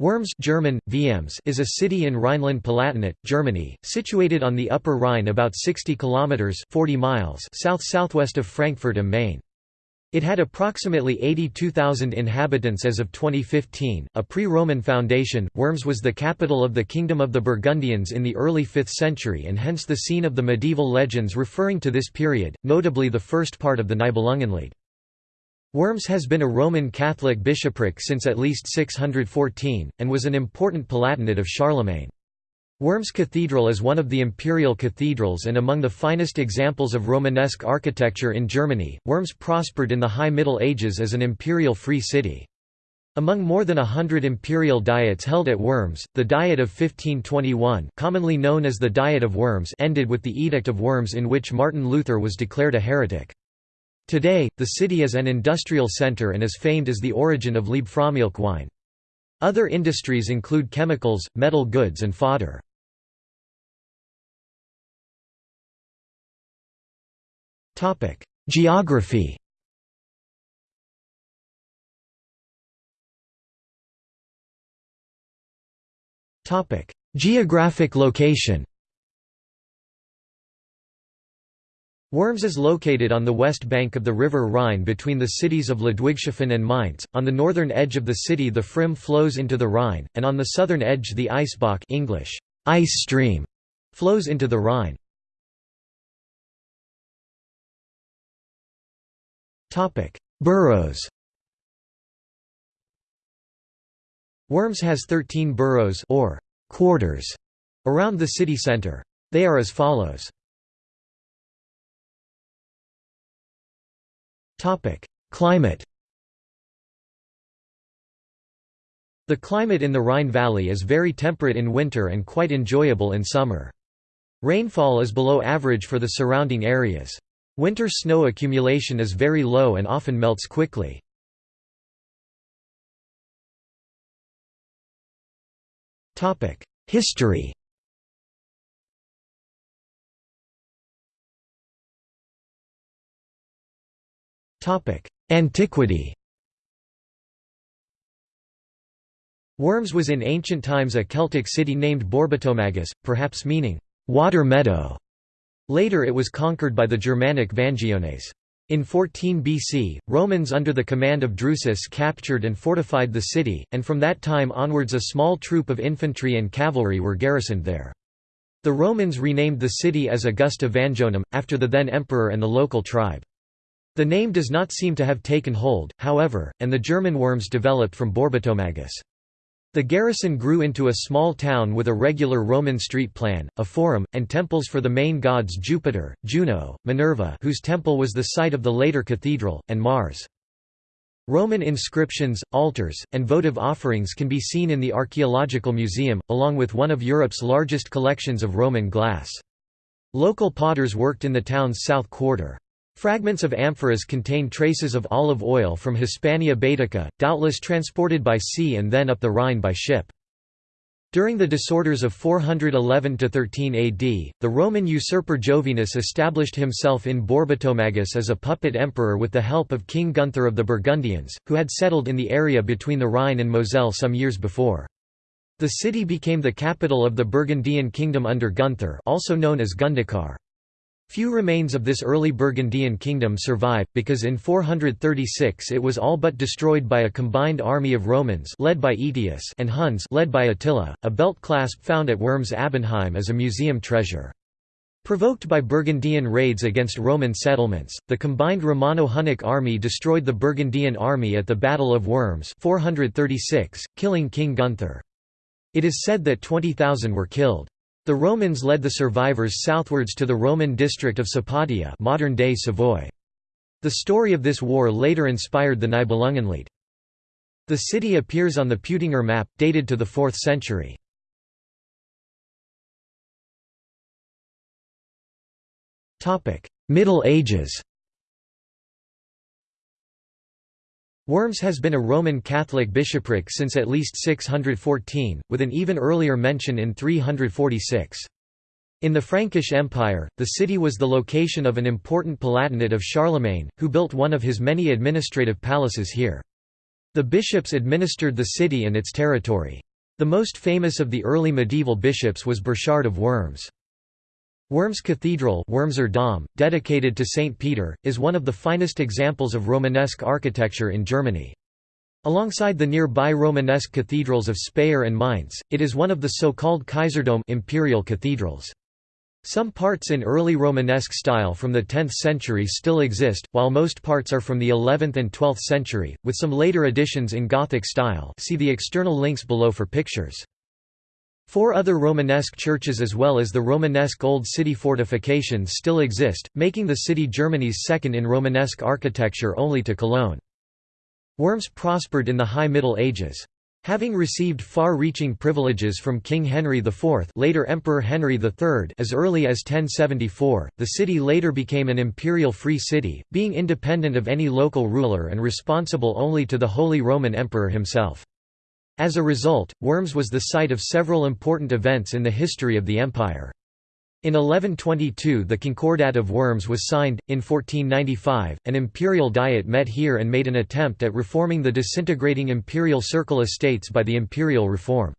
Worms German, Worms is a city in Rhineland-Palatinate, Germany, situated on the Upper Rhine about 60 kilometers 40 miles south-southwest of Frankfurt am Main. It had approximately 82,000 inhabitants as of 2015. A pre-Roman foundation, Worms was the capital of the Kingdom of the Burgundians in the early 5th century and hence the scene of the medieval legends referring to this period, notably the first part of the Nibelungenlied. Worms has been a Roman Catholic bishopric since at least 614, and was an important palatinate of Charlemagne. Worms Cathedral is one of the imperial cathedrals and among the finest examples of Romanesque architecture in Germany. Worms prospered in the High Middle Ages as an imperial free city. Among more than a hundred imperial diets held at Worms, the Diet of 1521 commonly known as the Diet of Worms ended with the Edict of Worms in which Martin Luther was declared a heretic. Today, the city is an industrial center and is famed as the origin of Liebfraumilch wine. Other industries include chemicals, metal goods and fodder. Geography Geographic location Worms is located on the west bank of the river Rhine between the cities of Ludwigshafen and Mainz. On the northern edge of the city the Pfrimm flows into the Rhine, and on the southern edge the Eisbach English, ice stream, flows into the Rhine. Topic: Boroughs Worms has 13 boroughs or quarters around the city centre. They are as follows. Climate The climate in the Rhine Valley is very temperate in winter and quite enjoyable in summer. Rainfall is below average for the surrounding areas. Winter snow accumulation is very low and often melts quickly. History Antiquity Worms was in ancient times a Celtic city named Borbetomagus, perhaps meaning, water meadow. Later it was conquered by the Germanic Vangiones. In 14 BC, Romans under the command of Drusus captured and fortified the city, and from that time onwards a small troop of infantry and cavalry were garrisoned there. The Romans renamed the city as Augusta Vangionum, after the then emperor and the local tribe. The name does not seem to have taken hold, however, and the German worms developed from Borbetomagus. The garrison grew into a small town with a regular Roman street plan, a forum, and temples for the main gods Jupiter, Juno, Minerva whose temple was the site of the later cathedral, and Mars. Roman inscriptions, altars, and votive offerings can be seen in the Archaeological Museum, along with one of Europe's largest collections of Roman glass. Local potters worked in the town's south quarter. Fragments of amphoras contain traces of olive oil from Hispania Baetica, doubtless transported by sea and then up the Rhine by ship. During the disorders of 411–13 AD, the Roman usurper Jovinus established himself in Borbetomagus as a puppet emperor with the help of King Gunther of the Burgundians, who had settled in the area between the Rhine and Moselle some years before. The city became the capital of the Burgundian kingdom under Gunther also known as Gundikar. Few remains of this early Burgundian kingdom survive, because in 436 it was all but destroyed by a combined army of Romans led by Aetius and Huns led by Attila. A belt clasp found at Worms Abenheim is a museum treasure. Provoked by Burgundian raids against Roman settlements, the combined Romano-Hunnic army destroyed the Burgundian army at the Battle of Worms 436, killing King Gunther. It is said that 20,000 were killed. The Romans led the survivors southwards to the Roman district of Sapodia modern-day Savoy. The story of this war later inspired the Nibelungenlied. The city appears on the Peutinger map, dated to the 4th century. Middle Ages Worms has been a Roman Catholic bishopric since at least 614, with an even earlier mention in 346. In the Frankish Empire, the city was the location of an important palatinate of Charlemagne, who built one of his many administrative palaces here. The bishops administered the city and its territory. The most famous of the early medieval bishops was Burchard of Worms. Worms Cathedral Wormser Dom, dedicated to St. Peter, is one of the finest examples of Romanesque architecture in Germany. Alongside the nearby Romanesque cathedrals of Speyer and Mainz, it is one of the so-called Kaiserdom imperial cathedrals. Some parts in early Romanesque style from the 10th century still exist, while most parts are from the 11th and 12th century, with some later additions in Gothic style see the external links below for pictures. Four other Romanesque churches as well as the Romanesque Old City fortifications still exist, making the city Germany's second in Romanesque architecture only to Cologne. Worms prospered in the High Middle Ages. Having received far-reaching privileges from King Henry IV later Emperor Henry III as early as 1074, the city later became an imperial free city, being independent of any local ruler and responsible only to the Holy Roman Emperor himself. As a result, Worms was the site of several important events in the history of the empire. In 1122 the Concordat of Worms was signed, in 1495, an imperial diet met here and made an attempt at reforming the disintegrating imperial circle estates by the imperial reform.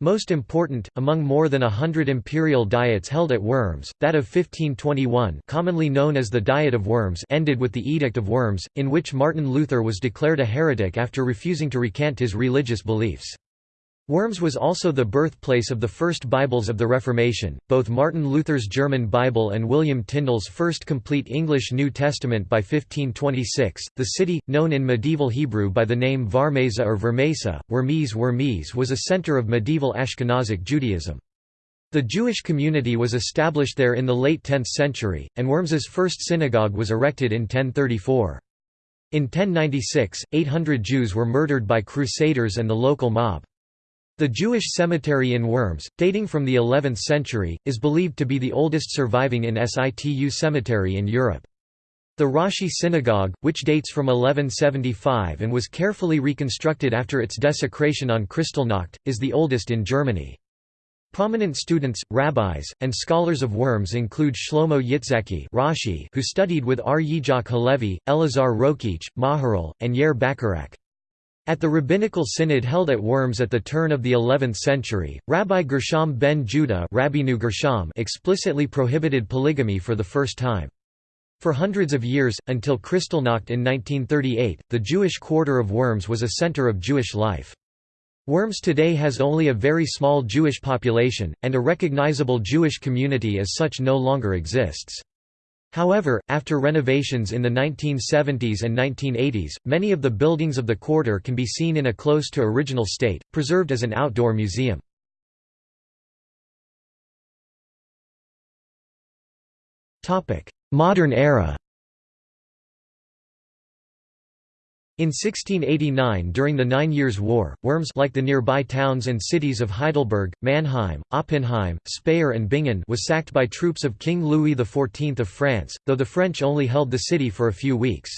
Most important, among more than a hundred imperial diets held at Worms, that of 1521 commonly known as the Diet of Worms ended with the Edict of Worms, in which Martin Luther was declared a heretic after refusing to recant his religious beliefs. Worms was also the birthplace of the first Bibles of the Reformation, both Martin Luther's German Bible and William Tyndale's first complete English New Testament by 1526. The city, known in medieval Hebrew by the name Varmeza or Vermesa, Wormies Wormies was a center of medieval Ashkenazic Judaism. The Jewish community was established there in the late 10th century, and Worms's first synagogue was erected in 1034. In 1096, 800 Jews were murdered by crusaders and the local mob. The Jewish cemetery in Worms, dating from the 11th century, is believed to be the oldest surviving in situ cemetery in Europe. The Rashi Synagogue, which dates from 1175 and was carefully reconstructed after its desecration on Kristallnacht, is the oldest in Germany. Prominent students, rabbis, and scholars of Worms include Shlomo Yitzhaki Rashi, who studied with R. Yitzhak Halevi, Elazar Rokeach, Maharal, and Yair Bacharach. At the rabbinical synod held at Worms at the turn of the 11th century, Rabbi Gershom ben Judah Gershom explicitly prohibited polygamy for the first time. For hundreds of years, until Kristallnacht in 1938, the Jewish quarter of Worms was a center of Jewish life. Worms today has only a very small Jewish population, and a recognizable Jewish community as such no longer exists. However, after renovations in the 1970s and 1980s, many of the buildings of the quarter can be seen in a close to original state, preserved as an outdoor museum. Modern era In 1689 during the Nine Years' War, Worms like the nearby towns and cities of Heidelberg, Mannheim, Oppenheim, Speyer and Bingen was sacked by troops of King Louis XIV of France, though the French only held the city for a few weeks.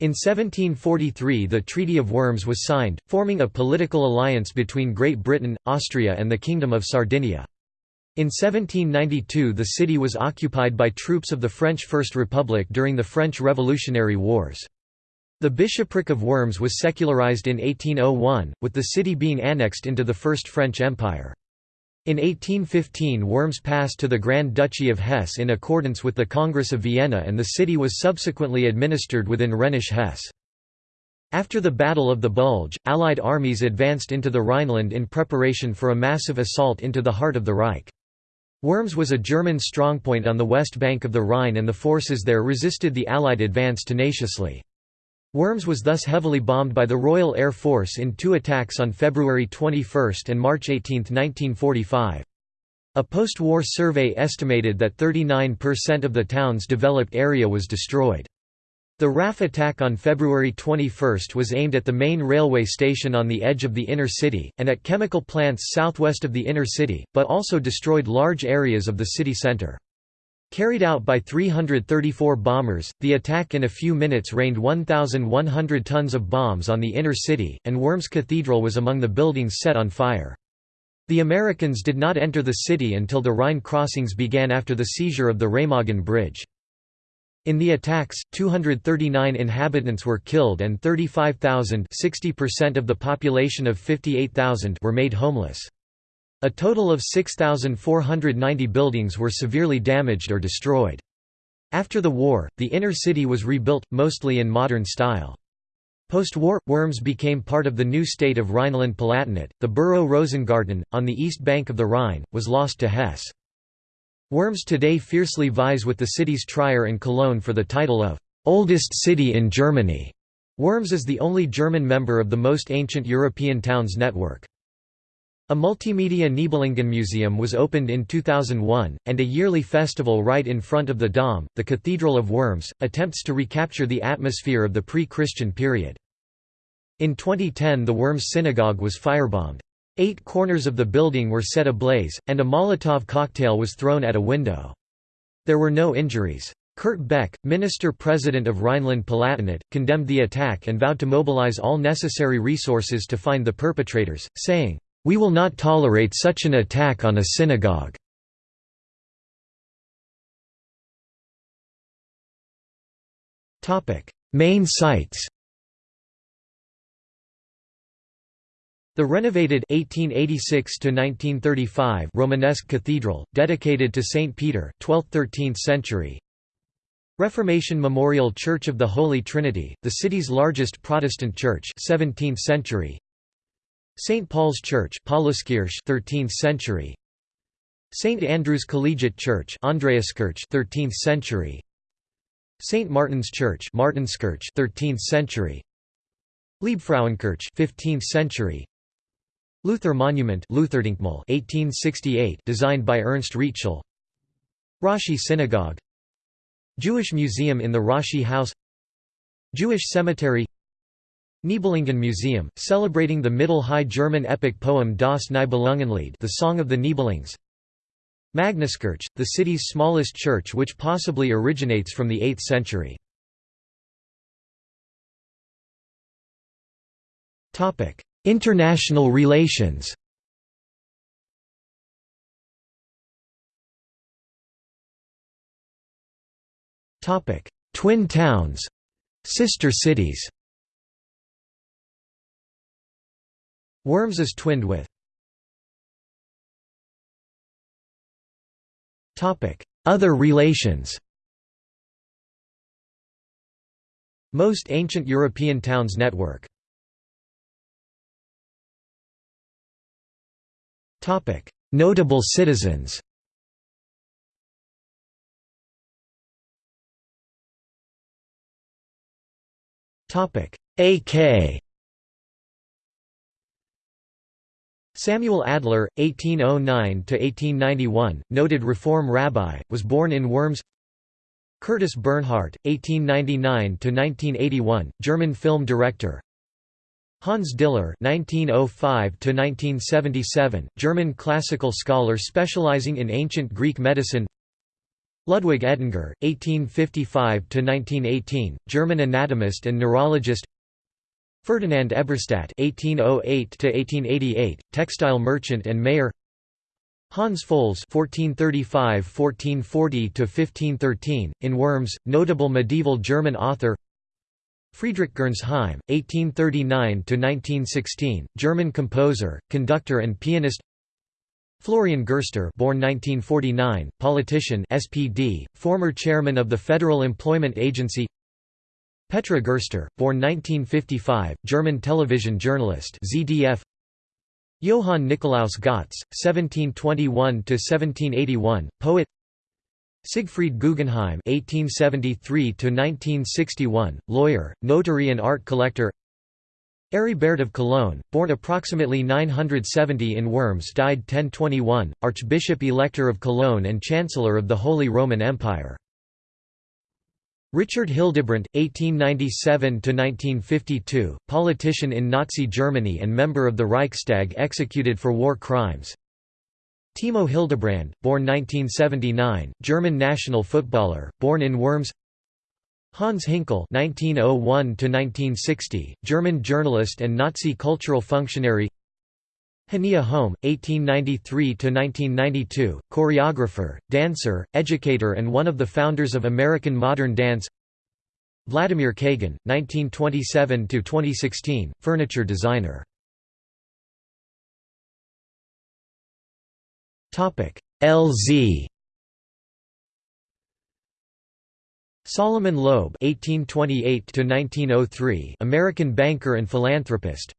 In 1743 the Treaty of Worms was signed, forming a political alliance between Great Britain, Austria and the Kingdom of Sardinia. In 1792 the city was occupied by troops of the French First Republic during the French Revolutionary Wars. The bishopric of Worms was secularized in 1801, with the city being annexed into the First French Empire. In 1815 Worms passed to the Grand Duchy of Hesse in accordance with the Congress of Vienna and the city was subsequently administered within Rhenish Hesse. After the Battle of the Bulge, Allied armies advanced into the Rhineland in preparation for a massive assault into the heart of the Reich. Worms was a German strongpoint on the west bank of the Rhine and the forces there resisted the Allied advance tenaciously. Worms was thus heavily bombed by the Royal Air Force in two attacks on February 21 and March 18, 1945. A post-war survey estimated that 39% of the town's developed area was destroyed. The RAF attack on February 21 was aimed at the main railway station on the edge of the inner city, and at chemical plants southwest of the inner city, but also destroyed large areas of the city centre. Carried out by 334 bombers, the attack in a few minutes rained 1,100 tons of bombs on the inner city, and Worms Cathedral was among the buildings set on fire. The Americans did not enter the city until the Rhine crossings began after the seizure of the Remagen Bridge. In the attacks, 239 inhabitants were killed and 35,000 of the population of 58,000 were made homeless. A total of 6,490 buildings were severely damaged or destroyed. After the war, the inner city was rebuilt, mostly in modern style. Post-war, Worms became part of the new state of Rhineland-Palatinate. The borough Rosengarten, on the east bank of the Rhine, was lost to Hesse. Worms today fiercely vies with the cities Trier and Cologne for the title of oldest city in Germany. Worms is the only German member of the most ancient European towns network. A multimedia Nibelungen Museum was opened in 2001, and a yearly festival right in front of the Dom, the Cathedral of Worms, attempts to recapture the atmosphere of the pre-Christian period. In 2010 the Worms Synagogue was firebombed. Eight corners of the building were set ablaze, and a Molotov cocktail was thrown at a window. There were no injuries. Kurt Beck, minister-president of Rhineland-Palatinate, condemned the attack and vowed to mobilize all necessary resources to find the perpetrators, saying, "'We will not tolerate such an attack on a synagogue." Main sites The renovated 1886 Romanesque cathedral, dedicated to Saint Peter 12th–13th century. Reformation Memorial Church of the Holy Trinity, the city's largest Protestant church 17th century. St. Paul's Church 13th century. St. Andrew's Collegiate Church Andreaskirche 13th century. St. Martin's Church Martinskirche 13th century. Liebfrauenkirche 15th century. Luther Monument 1868 designed by Ernst Rietschel Rashi Synagogue Jewish Museum in the Rashi House Jewish Cemetery Nibelungen Museum, celebrating the Middle High German epic poem Das Nibelungenlied the Song of the Nibelungs. Magnuskirche, the city's smallest church which possibly originates from the 8th century. International relations. Twin towns Sister cities Worms is twinned with. Other relations. Most ancient European towns network. Notable citizens. A.K. Samuel Adler, 1809–1891, noted Reform rabbi, was born in Worms Curtis Bernhardt, 1899–1981, German film director Hans Diller (1905–1977), German classical scholar specializing in ancient Greek medicine. Ludwig Edinger, 1855–1918, German anatomist and neurologist. Ferdinand Eberstadt (1808–1888), textile merchant and mayor. Hans Folz (1435–1440–1513), in Worms, notable medieval German author. Friedrich Gernsheim, 1839–1916, German composer, conductor and pianist Florian Gerster born 1949, politician SPD, former chairman of the Federal Employment Agency Petra Gerster, born 1955, German television journalist ZDF Johann Nikolaus Gotz, 1721–1781, poet Siegfried Guggenheim (1873–1961), lawyer, notary, and art collector. Aribert of Cologne, born approximately 970 in Worms, died 1021, Archbishop-Elector of Cologne and Chancellor of the Holy Roman Empire. Richard Hildebrandt, 1897–1952, politician in Nazi Germany and member of the Reichstag executed for war crimes. Timo Hildebrand, born 1979, German national footballer, born in Worms Hans Hinkel (1901–1960), German journalist and Nazi cultural functionary. Hanya Holm, 1893–1992, choreographer, dancer, educator and one of the founders of American modern dance. Vladimir Kagan, 1927–2016, furniture designer. LZ Solomon Loeb (1828–1903), American banker and philanthropist.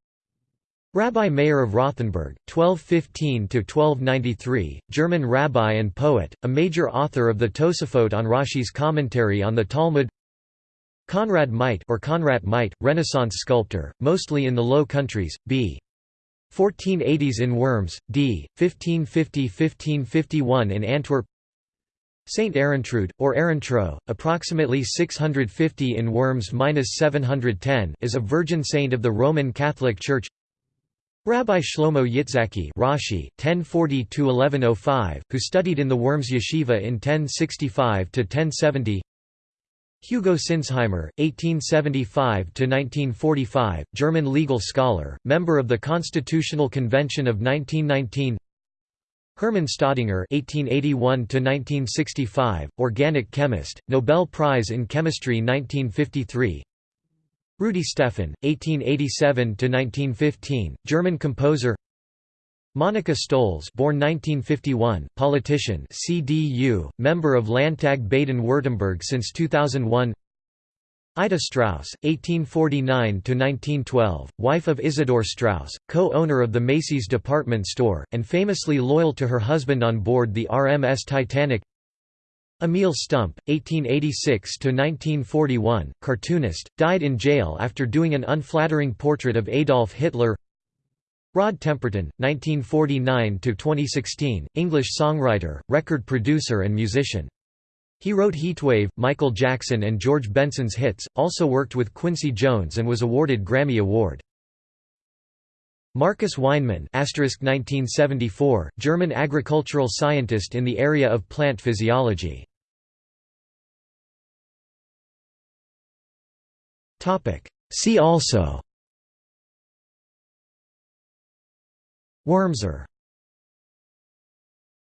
Rabbi Meir of Rothenburg, 1215–1293, German rabbi and poet, a major author of the Tosafot on Rashi's commentary on the Talmud. Conrad Meit or Conrad Meit, Renaissance sculptor, mostly in the Low Countries, b. 1480s in Worms, d. 1550–1551 in Antwerp Saint Erentrude, or Erentro, approximately 650 in Worms–710 is a virgin saint of the Roman Catholic Church Rabbi Shlomo Yitzhaki Rashi, 1040–1105, who studied in the Worms yeshiva in 1065–1070 Hugo Sinsheimer, 1875–1945, German legal scholar, member of the Constitutional Convention of 1919 Hermann Staudinger (1881–1965), organic chemist, Nobel Prize in Chemistry 1953. Rudi Stephan, 1887–1915, German composer. Monika Stolz, born 1951, politician, CDU, member of Landtag Baden-Württemberg since 2001. Ida Straus, 1849–1912, wife of Isidor Straus, co-owner of the Macy's department store, and famously loyal to her husband on board the RMS Titanic Emil Stumpp, 1886–1941, cartoonist, died in jail after doing an unflattering portrait of Adolf Hitler Rod Temperton, 1949–2016, English songwriter, record producer and musician. He wrote Heatwave, Michael Jackson and George Benson's hits, also worked with Quincy Jones and was awarded Grammy Award. Marcus Weinmann 1974, German agricultural scientist in the area of plant physiology. See also. Wurmser